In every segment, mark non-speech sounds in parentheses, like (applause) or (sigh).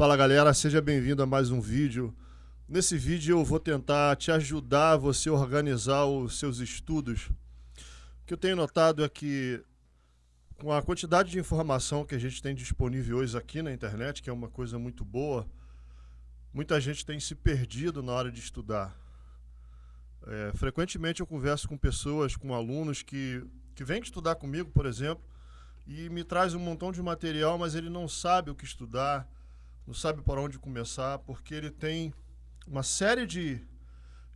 Fala galera, seja bem-vindo a mais um vídeo. Nesse vídeo eu vou tentar te ajudar a você organizar os seus estudos. O que eu tenho notado é que com a quantidade de informação que a gente tem disponível hoje aqui na internet, que é uma coisa muito boa, muita gente tem se perdido na hora de estudar. É, frequentemente eu converso com pessoas, com alunos que, que vêm estudar comigo, por exemplo, e me traz um montão de material, mas ele não sabe o que estudar, não sabe por onde começar, porque ele tem uma série de,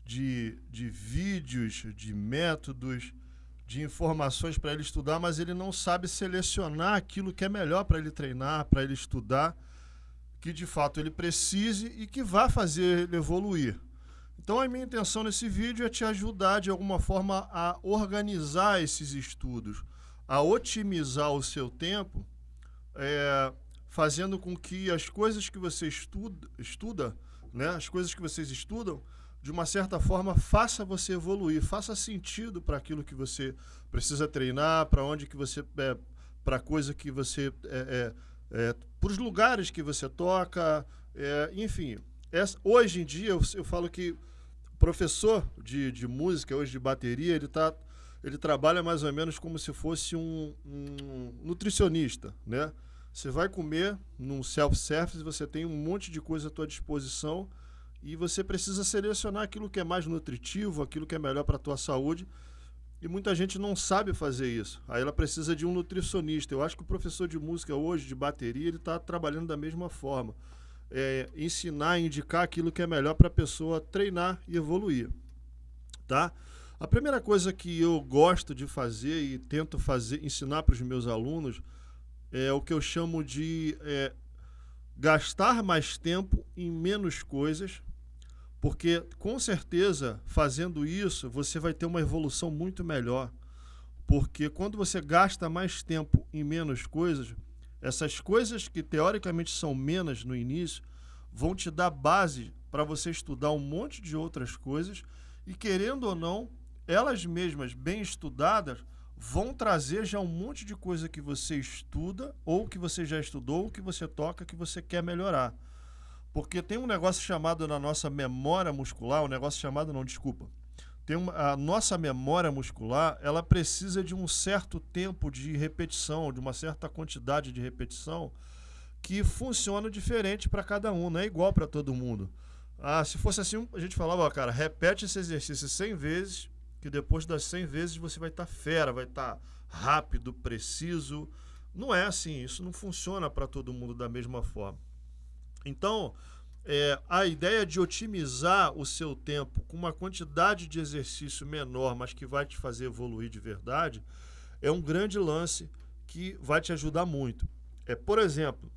de, de vídeos, de métodos, de informações para ele estudar, mas ele não sabe selecionar aquilo que é melhor para ele treinar, para ele estudar, que de fato ele precise e que vá fazer ele evoluir. Então a minha intenção nesse vídeo é te ajudar de alguma forma a organizar esses estudos, a otimizar o seu tempo, é, fazendo com que as coisas que você estuda, estuda né, as coisas que vocês estudam, de uma certa forma, faça você evoluir, faça sentido para aquilo que você precisa treinar, para onde que você, é, para coisa que você, é, é, é para os lugares que você toca, é, enfim. Essa, hoje em dia, eu, eu falo que professor de, de música, hoje de bateria, ele tá, ele trabalha mais ou menos como se fosse um, um nutricionista, né? Você vai comer num self-service, você tem um monte de coisa à tua disposição e você precisa selecionar aquilo que é mais nutritivo, aquilo que é melhor para a tua saúde. E muita gente não sabe fazer isso. Aí ela precisa de um nutricionista. Eu acho que o professor de música hoje, de bateria, ele está trabalhando da mesma forma. É, ensinar, indicar aquilo que é melhor para a pessoa treinar e evoluir. Tá? A primeira coisa que eu gosto de fazer e tento fazer, ensinar para os meus alunos é o que eu chamo de é, gastar mais tempo em menos coisas, porque com certeza fazendo isso você vai ter uma evolução muito melhor. Porque quando você gasta mais tempo em menos coisas, essas coisas que teoricamente são menos no início vão te dar base para você estudar um monte de outras coisas e querendo ou não, elas mesmas bem estudadas vão trazer já um monte de coisa que você estuda, ou que você já estudou, ou que você toca, que você quer melhorar. Porque tem um negócio chamado na nossa memória muscular, um negócio chamado, não, desculpa. Tem uma, a nossa memória muscular, ela precisa de um certo tempo de repetição, de uma certa quantidade de repetição, que funciona diferente para cada um, não é igual para todo mundo. Ah, se fosse assim, a gente falava, ó, cara, repete esse exercício 100 vezes que depois das 100 vezes você vai estar tá fera, vai estar tá rápido, preciso. Não é assim, isso não funciona para todo mundo da mesma forma. Então, é, a ideia de otimizar o seu tempo com uma quantidade de exercício menor, mas que vai te fazer evoluir de verdade, é um grande lance que vai te ajudar muito. É, por exemplo,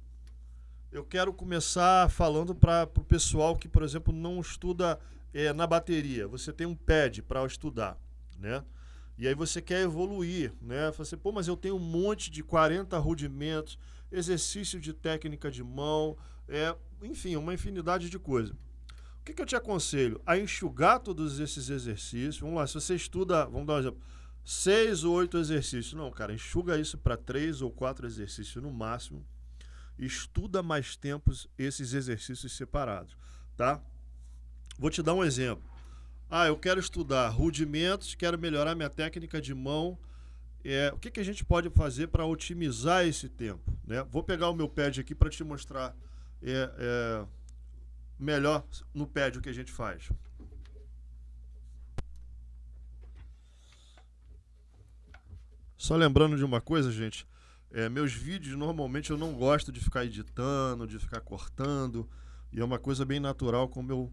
eu quero começar falando para o pessoal que, por exemplo, não estuda é, na bateria, você tem um pad para estudar, né? E aí você quer evoluir, né? Você, pô, mas eu tenho um monte de 40 rudimentos, exercício de técnica de mão, é, enfim, uma infinidade de coisas. O que, que eu te aconselho? A enxugar todos esses exercícios. Vamos lá, se você estuda, vamos dar um exemplo, seis ou oito exercícios. Não, cara, enxuga isso para três ou quatro exercícios no máximo. Estuda mais tempos esses exercícios separados, tá? Vou te dar um exemplo. Ah, eu quero estudar rudimentos, quero melhorar minha técnica de mão. É, o que, que a gente pode fazer para otimizar esse tempo? Né? Vou pegar o meu pad aqui para te mostrar é, é, melhor no pad o que a gente faz. Só lembrando de uma coisa, gente. É, meus vídeos, normalmente, eu não gosto de ficar editando, de ficar cortando. E é uma coisa bem natural, como eu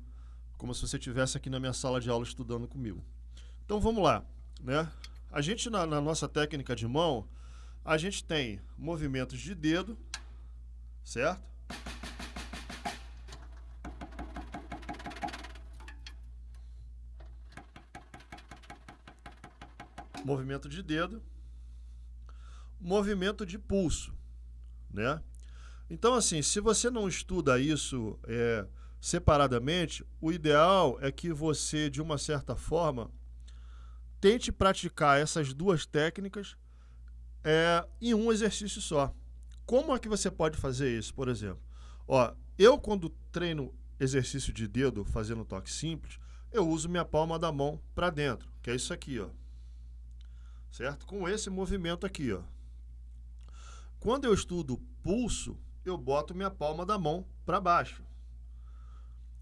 como se você estivesse aqui na minha sala de aula estudando comigo. Então vamos lá, né? A gente na, na nossa técnica de mão, a gente tem movimentos de dedo, certo? Movimento de dedo, movimento de pulso, né? Então, assim, se você não estuda isso é, separadamente, o ideal é que você, de uma certa forma, tente praticar essas duas técnicas é, em um exercício só. Como é que você pode fazer isso, por exemplo? Ó, eu quando treino exercício de dedo fazendo toque simples, eu uso minha palma da mão para dentro, que é isso aqui, ó. Certo? Com esse movimento aqui, ó. Quando eu estudo pulso, eu boto minha palma da mão para baixo.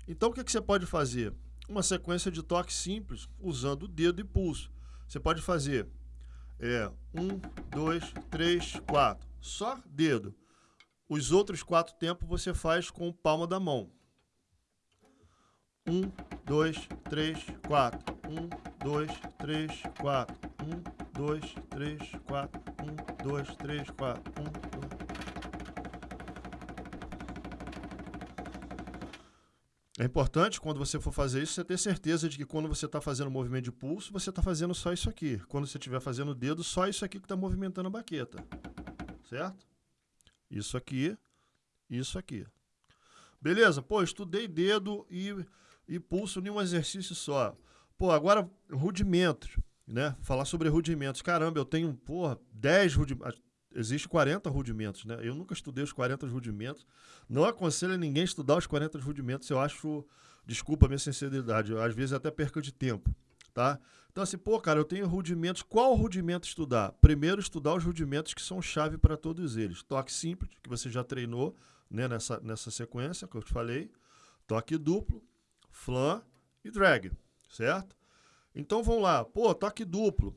Então, o que, que você pode fazer? Uma sequência de toque simples, usando o dedo e pulso. Você pode fazer é, um, dois, três, quatro. Só dedo. Os outros quatro tempos você faz com palma da mão. Um, dois, três, quatro. Um, dois, três, quatro. Um, dois, três, quatro. Um, dois, três, quatro. Um, dois. É importante, quando você for fazer isso, você ter certeza de que quando você está fazendo movimento de pulso, você está fazendo só isso aqui. Quando você estiver fazendo o dedo, só isso aqui que está movimentando a baqueta. Certo? Isso aqui, isso aqui. Beleza? Pô, estudei dedo e e pulso em um exercício só. Pô, agora rudimentos, né? Falar sobre rudimentos. Caramba, eu tenho, porra, 10 rudimentos. Existe 40 rudimentos, né? Eu nunca estudei os 40 rudimentos. Não aconselho ninguém estudar os 40 rudimentos. Eu acho, desculpa a minha sinceridade, às vezes até perca de tempo, tá? Então assim, pô, cara, eu tenho rudimentos. Qual rudimento estudar? Primeiro, estudar os rudimentos que são chave para todos eles. Toque simples, que você já treinou, né, nessa, nessa sequência que eu te falei. Toque duplo, flan e drag, certo? Então vamos lá. Pô, toque duplo.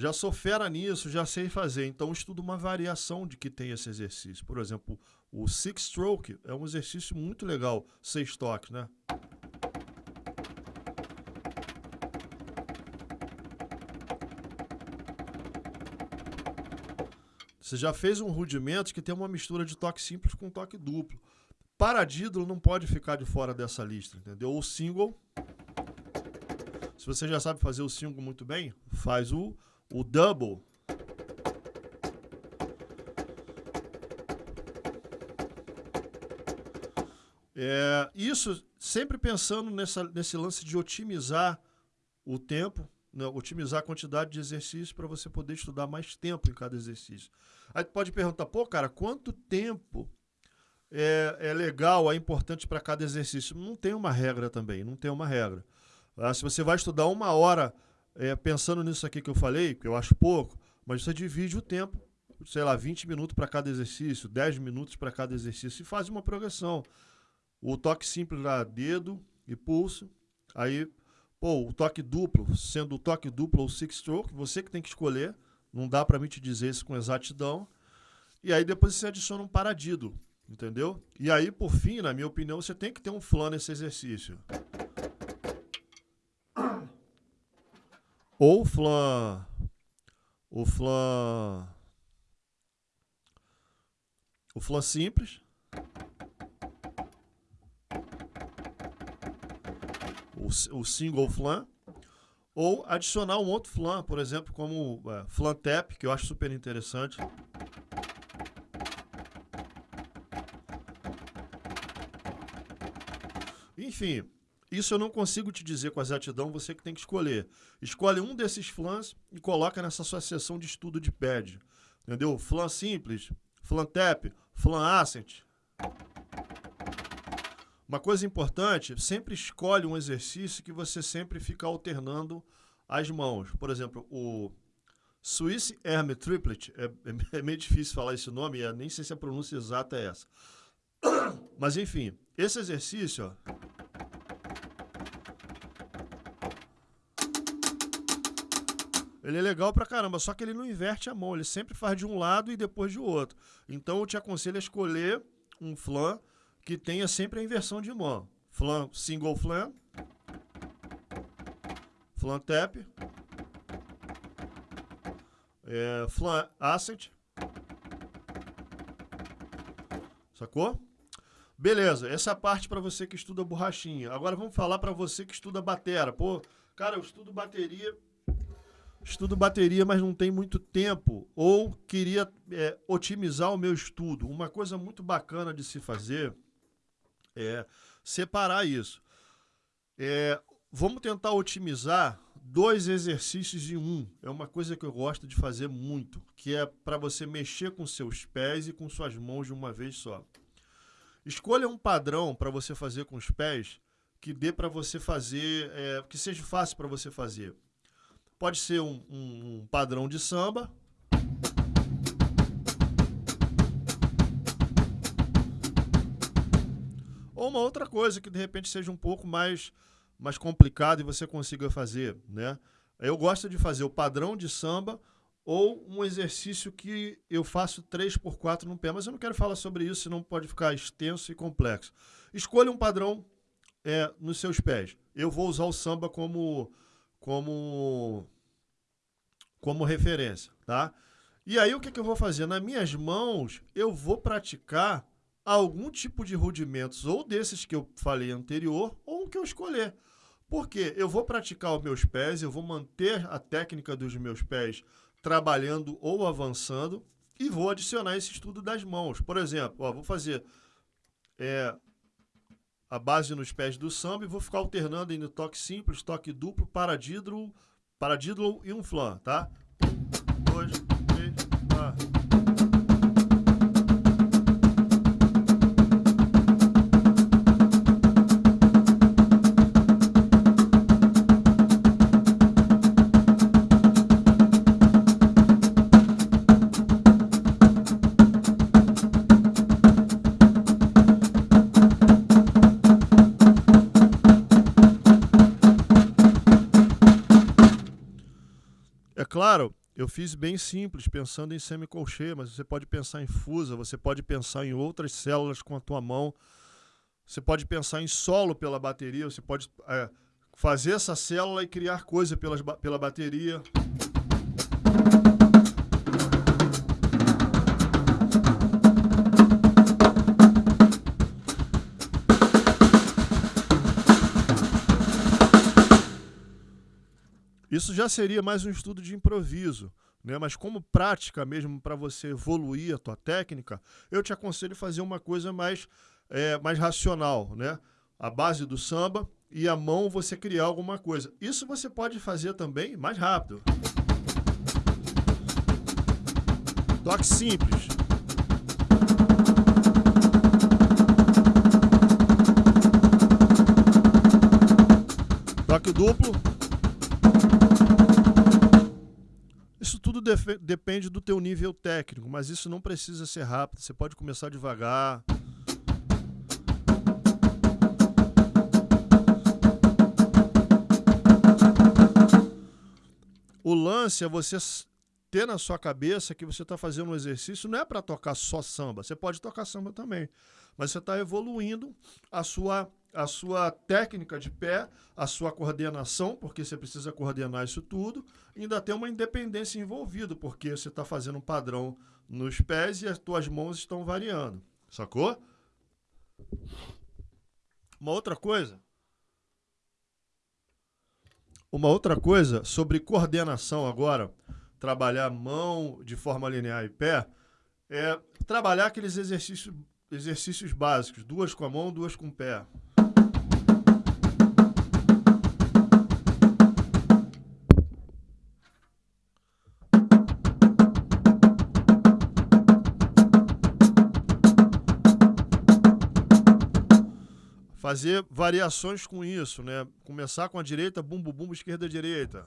Já sou fera nisso, já sei fazer. Então estudo uma variação de que tem esse exercício. Por exemplo, o six stroke é um exercício muito legal, seis toques, né? Você já fez um rudimento que tem uma mistura de toque simples com toque duplo. Paradídolo não pode ficar de fora dessa lista, entendeu? O single, se você já sabe fazer o single muito bem, faz o, o double. É, isso sempre pensando nessa, nesse lance de otimizar o tempo, né, otimizar a quantidade de exercícios para você poder estudar mais tempo em cada exercício. Aí tu pode perguntar, pô, cara, quanto tempo é, é legal, é importante para cada exercício. Não tem uma regra também, não tem uma regra. Ah, se você vai estudar uma hora é, pensando nisso aqui que eu falei, que eu acho pouco, mas você divide o tempo, sei lá, 20 minutos para cada exercício, 10 minutos para cada exercício e faz uma progressão. O toque simples lá, dedo e pulso. Aí, pô, o toque duplo, sendo o toque duplo ou six stroke, você que tem que escolher. Não dá para mim te dizer isso com exatidão. E aí depois você adiciona um paradido. Entendeu? E aí, por fim, na minha opinião, você tem que ter um flan nesse exercício. Ou flan. O flan. O flan simples. O, o single flan. Ou adicionar um outro flan, por exemplo, como é, flan tap, que eu acho super interessante. Enfim, isso eu não consigo te dizer com exatidão, você que tem que escolher. Escolhe um desses flans e coloca nessa sua sessão de estudo de pad. Entendeu? Flan simples, flan tap, flan ascent. Uma coisa importante, sempre escolhe um exercício que você sempre fica alternando as mãos. Por exemplo, o Swiss Arm Triplet, é, (laughs) é, meio difícil falar esse nome, nem sei se a pronúncia exata é essa. (coughs) Mas enfim, esse exercício, ó, Ele é legal pra caramba, só que ele não inverte a mão, ele sempre faz de um lado e depois de outro. Então eu te aconselho a escolher um flan que tenha sempre a inversão de mão. Flan, single flan, flan tap, é, flan ascent, sacou? Beleza, essa é parte para você que estuda borrachinha. Agora vamos falar para você que estuda batera. Pô, cara, eu estudo bateria estudo bateria, mas não tem muito tempo, ou queria é, otimizar o meu estudo. Uma coisa muito bacana de se fazer é separar isso. É, vamos tentar otimizar dois exercícios em um. É uma coisa que eu gosto de fazer muito, que é para você mexer com seus pés e com suas mãos de uma vez só. Escolha um padrão para você fazer com os pés que dê para você fazer, é, que seja fácil para você fazer. Pode ser um, um, um padrão de samba. Ou uma outra coisa que de repente seja um pouco mais mais complicado e você consiga fazer, né? Eu gosto de fazer o padrão de samba ou um exercício que eu faço 3 por 4 no pé, mas eu não quero falar sobre isso, senão pode ficar extenso e complexo. Escolha um padrão é, nos seus pés. Eu vou usar o samba como como como referência, tá? E aí o que, que eu vou fazer? Nas minhas mãos, eu vou praticar algum tipo de rudimentos, ou desses que eu falei anterior, ou um que eu escolher. Porque eu vou praticar os meus pés, eu vou manter a técnica dos meus pés trabalhando ou avançando e vou adicionar esse estudo das mãos. Por exemplo, ó, vou fazer é, a base nos pés do samba e vou ficar alternando entre toque simples, toque duplo, paradídro, paradídro e um flan, tá? Um, dois, três, quatro. Claro, eu fiz bem simples, pensando em semicolchê, mas você pode pensar em fusa, você pode pensar em outras células com a tua mão, você pode pensar em solo pela bateria, você pode é, fazer essa célula e criar coisa pelas, pela bateria. Isso já seria mais um estudo de improviso, né? mas como prática mesmo para você evoluir a tua técnica, eu te aconselho fazer uma coisa mais, é, mais racional. Né? A base do samba e a mão você criar alguma coisa. Isso você pode fazer também mais rápido. Toque simples. Toque duplo. Depende do teu nível técnico, mas isso não precisa ser rápido, você pode começar devagar. O lance é você ter na sua cabeça que você está fazendo um exercício não é para tocar só samba, você pode tocar samba também, mas você está evoluindo a sua a sua técnica de pé, a sua coordenação, porque você precisa coordenar isso tudo, ainda tem uma independência envolvida, porque você está fazendo um padrão nos pés e as tuas mãos estão variando. Sacou? Uma outra coisa. Uma outra coisa sobre coordenação agora, trabalhar mão de forma linear e pé, é trabalhar aqueles exercícios, exercícios básicos, duas com a mão, duas com o pé. Fazer variações com isso, né? Começar com a direita, bumbo, bumbo, esquerda, direita.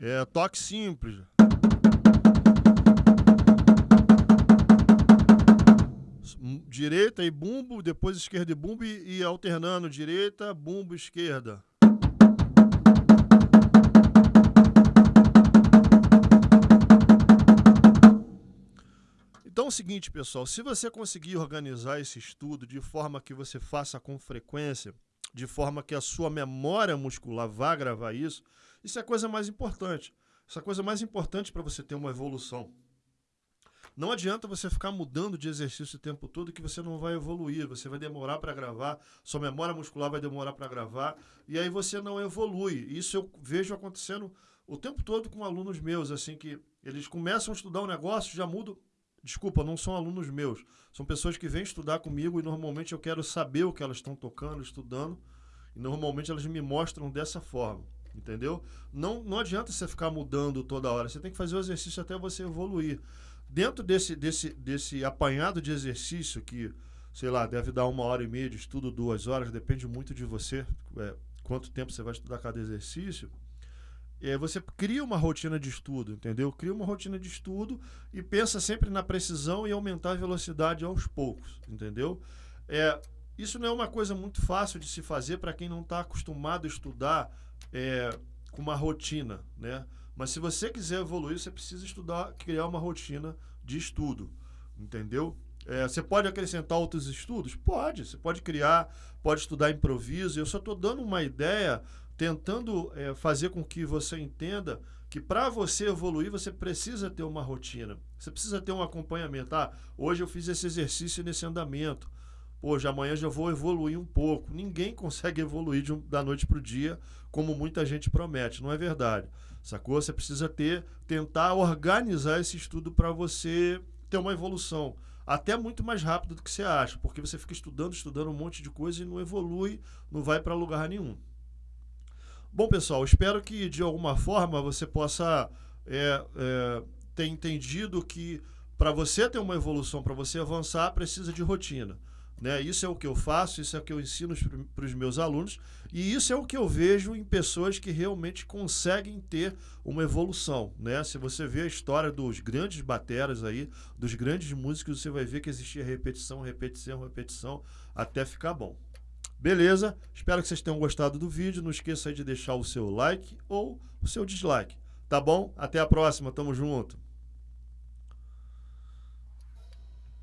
É, toque simples. Direita e bumbo, depois esquerda e bumbo e, e alternando direita, bumbo, esquerda. O seguinte, pessoal, se você conseguir organizar esse estudo de forma que você faça com frequência, de forma que a sua memória muscular vá gravar isso, isso é a coisa mais importante. Essa é a coisa mais importante para você ter uma evolução. Não adianta você ficar mudando de exercício o tempo todo que você não vai evoluir, você vai demorar para gravar, sua memória muscular vai demorar para gravar, e aí você não evolui. Isso eu vejo acontecendo o tempo todo com alunos meus, assim, que eles começam a estudar um negócio, já mudam desculpa, não são alunos meus, são pessoas que vêm estudar comigo e normalmente eu quero saber o que elas estão tocando, estudando, e normalmente elas me mostram dessa forma, entendeu? Não, não adianta você ficar mudando toda hora, você tem que fazer o exercício até você evoluir. Dentro desse, desse, desse apanhado de exercício que, sei lá, deve dar uma hora e meia de estudo, duas horas, depende muito de você, é, quanto tempo você vai estudar cada exercício é, você cria uma rotina de estudo, entendeu? Cria uma rotina de estudo e pensa sempre na precisão e aumentar a velocidade aos poucos, entendeu? É, isso não é uma coisa muito fácil de se fazer para quem não está acostumado a estudar é, com uma rotina, né? Mas se você quiser evoluir, você precisa estudar, criar uma rotina de estudo, entendeu? É, você pode acrescentar outros estudos? Pode. Você pode criar, pode estudar improviso. Eu só estou dando uma ideia tentando é, fazer com que você entenda que para você evoluir você precisa ter uma rotina, você precisa ter um acompanhamento. Ah, hoje eu fiz esse exercício nesse andamento, hoje amanhã já vou evoluir um pouco. Ninguém (laughs) consegue evoluir um, da noite para o dia como muita gente promete, não é verdade? Sacou? Você precisa ter, tentar organizar esse estudo para você ter uma evolução até muito mais rápido do que você acha, porque você fica estudando, estudando um monte de coisa e não evolui, não vai para lugar nenhum. Bom, pessoal, espero que de alguma forma você possa é, é, ter entendido que para você ter uma evolução, para você avançar, precisa de rotina. Né? Isso é o que eu faço, isso é o que eu ensino para os meus alunos e isso é o que eu vejo em pessoas que realmente conseguem ter uma evolução. Né? Se você vê a história dos grandes bateras aí, dos grandes músicos, você vai ver que existia repetição, repetição, repetição, até ficar bom. Beleza? Espero que vocês tenham gostado do vídeo. Não esqueça de deixar o seu like ou o seu dislike. Tá bom? Até a próxima. Tamo junto.